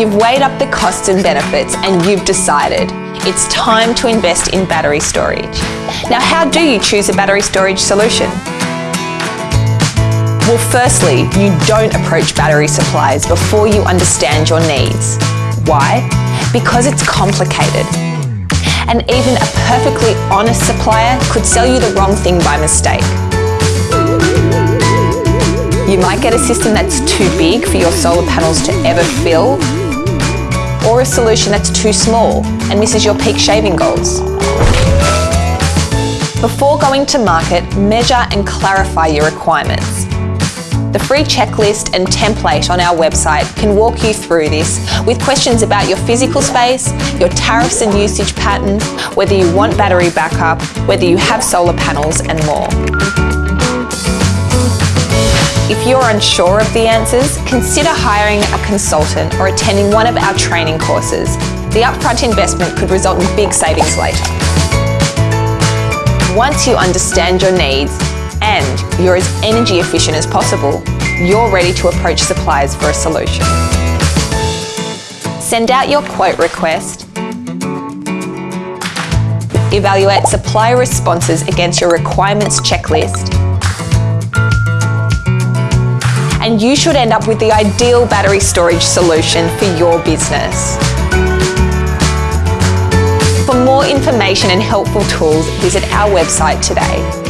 You've weighed up the costs and benefits and you've decided it's time to invest in battery storage. Now, how do you choose a battery storage solution? Well, firstly, you don't approach battery suppliers before you understand your needs. Why? Because it's complicated. And even a perfectly honest supplier could sell you the wrong thing by mistake. You might get a system that's too big for your solar panels to ever fill, or a solution that's too small and misses your peak shaving goals. Before going to market, measure and clarify your requirements. The free checklist and template on our website can walk you through this with questions about your physical space, your tariffs and usage patterns, whether you want battery backup, whether you have solar panels and more. If you're unsure of the answers, consider hiring a consultant or attending one of our training courses. The upfront investment could result in big savings later. Once you understand your needs and you're as energy efficient as possible, you're ready to approach suppliers for a solution. Send out your quote request, evaluate supplier responses against your requirements checklist, and you should end up with the ideal battery storage solution for your business. For more information and helpful tools, visit our website today.